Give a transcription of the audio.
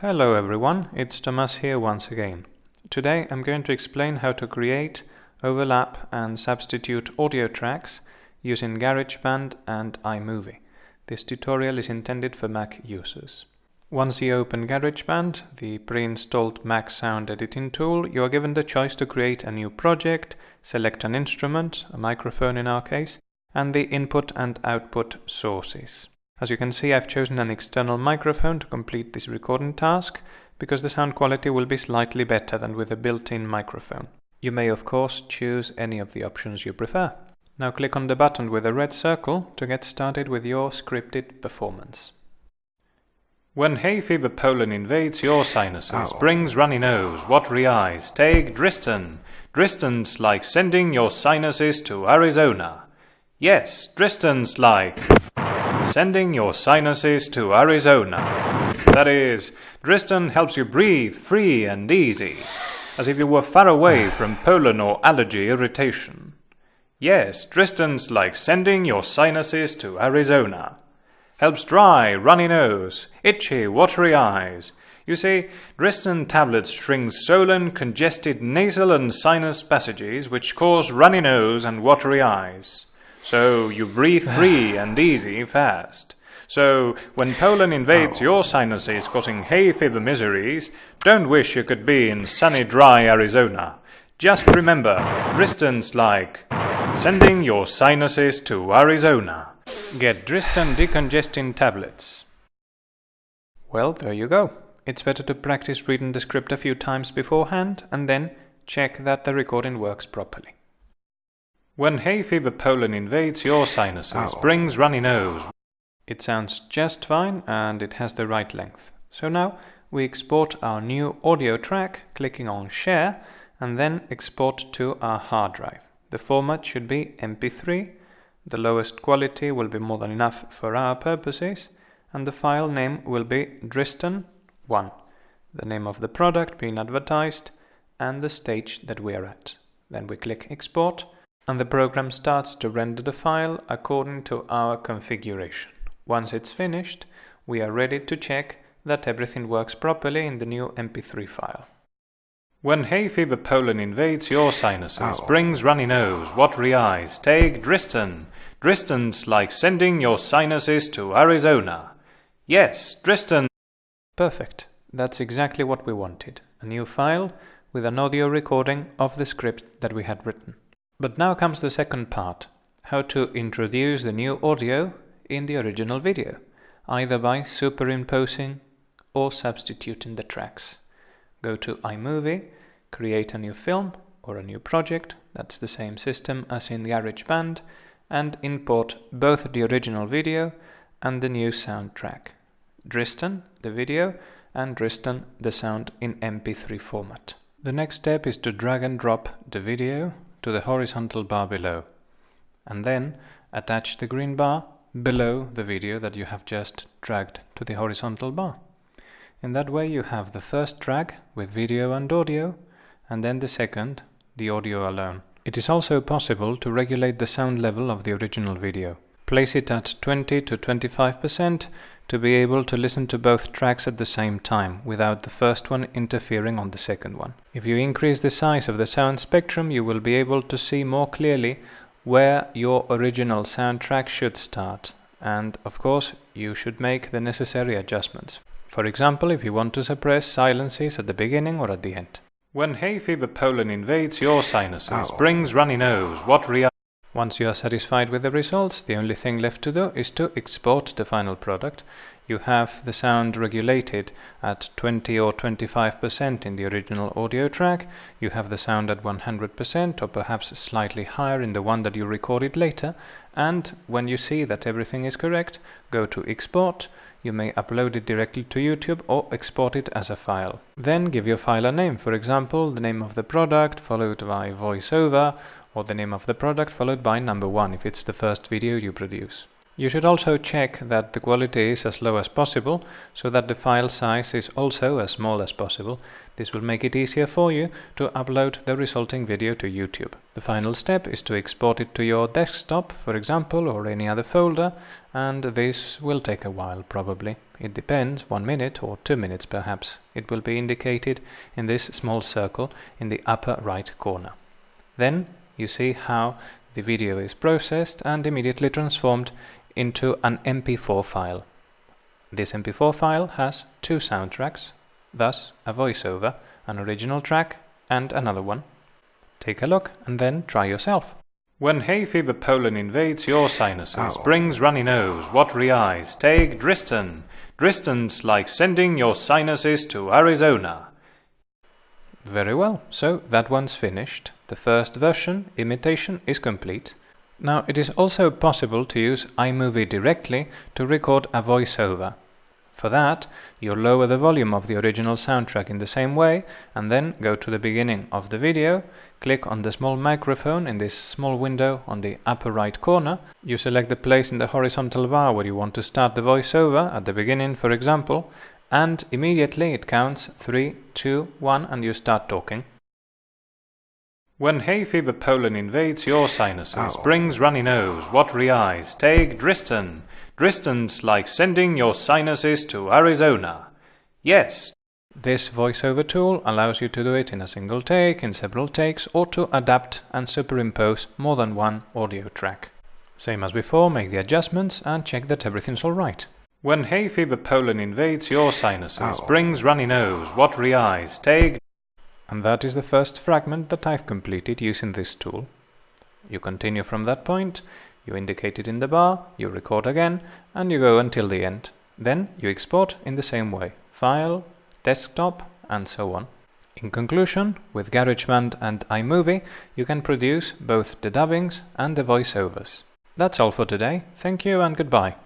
Hello everyone, it's Thomas here once again. Today I'm going to explain how to create, overlap and substitute audio tracks using GarageBand and iMovie. This tutorial is intended for Mac users. Once you open GarageBand, the pre-installed Mac sound editing tool, you are given the choice to create a new project, select an instrument, a microphone in our case, and the input and output sources. As you can see, I've chosen an external microphone to complete this recording task, because the sound quality will be slightly better than with a built-in microphone. You may of course choose any of the options you prefer. Now click on the button with a red circle to get started with your scripted performance. When hay fever pollen invades your sinuses, Ow. brings runny nose, watery eyes, take Dristan. Dristan's like sending your sinuses to Arizona. Yes, Dristan's like sending your sinuses to Arizona. That is, Dristan helps you breathe free and easy, as if you were far away from pollen or allergy irritation. Yes, Dristan's like sending your sinuses to Arizona. Helps dry, runny nose, itchy, watery eyes. You see, Dristan tablets shrink swollen, congested nasal and sinus passages which cause runny nose and watery eyes. So you breathe free and easy fast. So when pollen invades oh. your sinuses causing hay fever miseries, don't wish you could be in sunny dry Arizona. Just remember, Dristan's like sending your sinuses to Arizona. Get Dristan decongesting tablets. Well, there you go. It's better to practice reading the script a few times beforehand and then check that the recording works properly. When hay fever pollen invades your sinuses, Ow. brings runny nose. It sounds just fine and it has the right length. So now we export our new audio track, clicking on Share, and then export to our hard drive. The format should be MP3, the lowest quality will be more than enough for our purposes, and the file name will be Dristan1, the name of the product being advertised, and the stage that we are at. Then we click Export, and the program starts to render the file according to our configuration. Once it's finished, we are ready to check that everything works properly in the new MP3 file. When hay fever pollen invades your sinuses, Ow. brings runny nose, watery eyes, take Dristan. Dristan's like sending your sinuses to Arizona. Yes, Dristan. Perfect. That's exactly what we wanted. A new file with an audio recording of the script that we had written. But now comes the second part. How to introduce the new audio in the original video, either by superimposing or substituting the tracks. Go to iMovie, create a new film or a new project, that's the same system as in the GarageBand, and import both the original video and the new soundtrack. Dristan, the video, and Dristan, the sound in MP3 format. The next step is to drag and drop the video to the horizontal bar below, and then attach the green bar below the video that you have just dragged to the horizontal bar. In that way you have the first track with video and audio, and then the second, the audio alone. It is also possible to regulate the sound level of the original video. Place it at 20 to 25% to be able to listen to both tracks at the same time, without the first one interfering on the second one. If you increase the size of the sound spectrum, you will be able to see more clearly where your original soundtrack should start. And of course, you should make the necessary adjustments. For example, if you want to suppress silences at the beginning or at the end. When hay fever pollen invades your sinuses, Ow. brings runny nose, what eyes. Once you are satisfied with the results, the only thing left to do is to export the final product. You have the sound regulated at 20 or 25% in the original audio track. You have the sound at 100% or perhaps slightly higher in the one that you recorded later. And when you see that everything is correct, go to export. You may upload it directly to YouTube or export it as a file. Then give your file a name, for example, the name of the product followed by voiceover or the name of the product followed by number one if it's the first video you produce. You should also check that the quality is as low as possible so that the file size is also as small as possible. This will make it easier for you to upload the resulting video to YouTube. The final step is to export it to your desktop, for example, or any other folder, and this will take a while probably. It depends, one minute or two minutes perhaps. It will be indicated in this small circle in the upper right corner. Then you see how the video is processed and immediately transformed into an MP4 file. This MP4 file has two soundtracks, thus a voiceover, an original track and another one. Take a look and then try yourself. When hay fever pollen invades your sinuses, Oh. brings runny nose, watery eyes, take Dristan. Dristan's like sending your sinuses to Arizona. Very well, so that one's finished. The first version, imitation, is complete. Now it is also possible to use iMovie directly to record a voiceover. For that, you lower the volume of the original soundtrack in the same way and then go to the beginning of the video, click on the small microphone in this small window on the upper right corner. You select the place in the horizontal bar where you want to start the voiceover, at the beginning for example, and immediately it counts 3, 2, 1 and you start talking. When hay fever pollen invades your sinuses, Oh. brings runny nose, watery eyes, take Dristan. Dristan's like sending your sinuses to Arizona. Yes. This voiceover tool allows you to do it in a single take, in several takes, or to adapt and superimpose more than one audio track. Same as before, make the adjustments and check that everything's alright. When hay fever pollen invades your sinuses, Oh. brings runny nose, watery eyes, take and that is the first fragment that I've completed using this tool. You continue from that point, you indicate it in the bar, you record again, and you go until the end. Then you export in the same way, file, desktop, and so on. In conclusion, with GarageBand and iMovie, you can produce both the dubbings and the voiceovers. That's all for today. Thank you and goodbye.